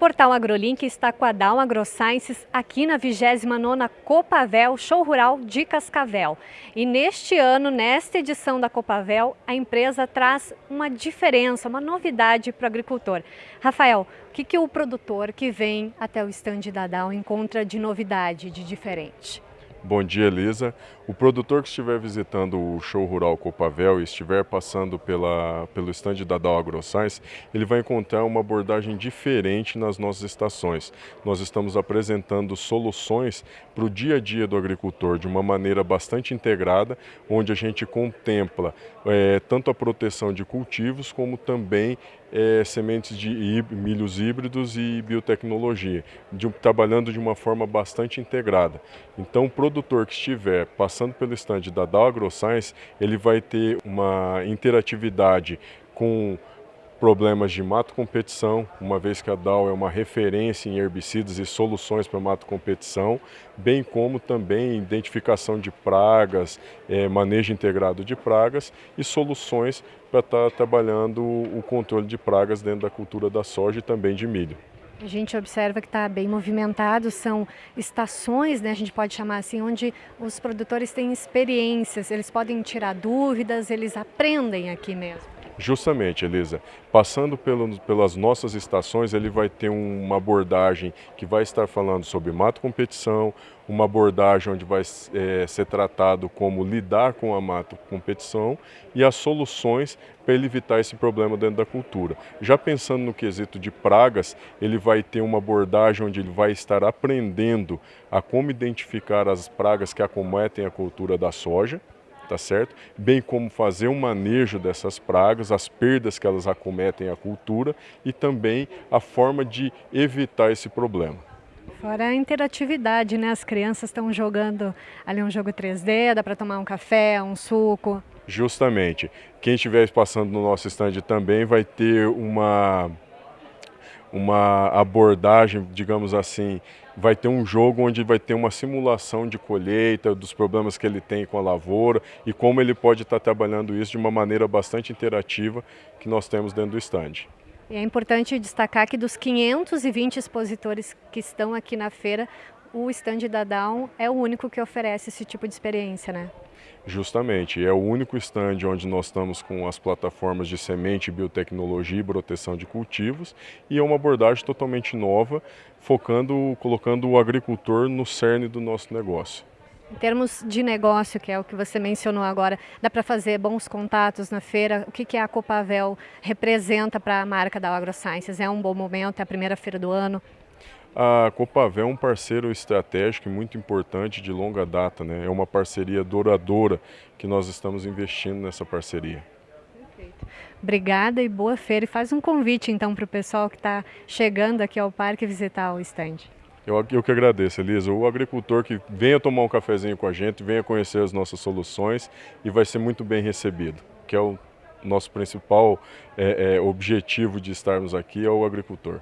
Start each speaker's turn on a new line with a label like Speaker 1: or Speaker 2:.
Speaker 1: Portal AgroLink está com a Down AgroSciences aqui na 29ª Copavel Show Rural de Cascavel. E neste ano, nesta edição da Copavel, a empresa traz uma diferença, uma novidade para o agricultor. Rafael, o que, que o produtor que vem até o estande da Down encontra de novidade, de diferente?
Speaker 2: Bom dia, Elisa. O produtor que estiver visitando o show rural Copavel e estiver passando pela, pelo estande da Dow AgroScience, ele vai encontrar uma abordagem diferente nas nossas estações. Nós estamos apresentando soluções para o dia a dia do agricultor de uma maneira bastante integrada, onde a gente contempla é, tanto a proteção de cultivos como também é, sementes de milhos híbridos e biotecnologia, de, trabalhando de uma forma bastante integrada. Então, o produtor que estiver passando pelo estande da Dow AgroScience, ele vai ter uma interatividade com problemas de mato competição, uma vez que a Dow é uma referência em herbicidas e soluções para mato competição, bem como também identificação de pragas, é, manejo integrado de pragas e soluções para estar tá trabalhando o controle de pragas dentro da cultura da soja e também de milho.
Speaker 1: A gente observa que está bem movimentado, são estações, né, a gente pode chamar assim, onde os produtores têm experiências, eles podem tirar dúvidas, eles aprendem aqui mesmo.
Speaker 2: Justamente, Elisa. Passando pelo, pelas nossas estações, ele vai ter uma abordagem que vai estar falando sobre mato competição, uma abordagem onde vai é, ser tratado como lidar com a mato competição e as soluções para ele evitar esse problema dentro da cultura. Já pensando no quesito de pragas, ele vai ter uma abordagem onde ele vai estar aprendendo a como identificar as pragas que acometem a cultura da soja, tá certo? Bem como fazer um manejo dessas pragas, as perdas que elas acometem à cultura e também a forma de evitar esse problema.
Speaker 1: Fora a interatividade, né? As crianças estão jogando ali um jogo 3D, dá para tomar um café, um suco.
Speaker 2: Justamente. Quem estiver passando no nosso stand também vai ter uma uma abordagem, digamos assim, vai ter um jogo onde vai ter uma simulação de colheita, dos problemas que ele tem com a lavoura e como ele pode estar trabalhando isso de uma maneira bastante interativa que nós temos dentro do stand.
Speaker 1: E é importante destacar que dos 520 expositores que estão aqui na feira, o stand da Down é o único que oferece esse tipo de experiência, né?
Speaker 2: Justamente, é o único stand onde nós estamos com as plataformas de semente, biotecnologia e proteção de cultivos e é uma abordagem totalmente nova, focando, colocando o agricultor no cerne do nosso negócio.
Speaker 1: Em termos de negócio, que é o que você mencionou agora, dá para fazer bons contatos na feira? O que, que a Copavel representa para a marca da AgroSciences? É um bom momento, é a primeira feira do ano?
Speaker 2: A Copavel é um parceiro estratégico e muito importante de longa data, né? é uma parceria duradoura que nós estamos investindo nessa parceria.
Speaker 1: Perfeito. Obrigada e boa feira. E faz um convite então para o pessoal que está chegando aqui ao parque visitar o estande.
Speaker 2: Eu, eu que agradeço, Elisa. O agricultor que venha tomar um cafezinho com a gente, venha conhecer as nossas soluções e vai ser muito bem recebido, que é o nosso principal é, é, objetivo de estarmos aqui, é o agricultor.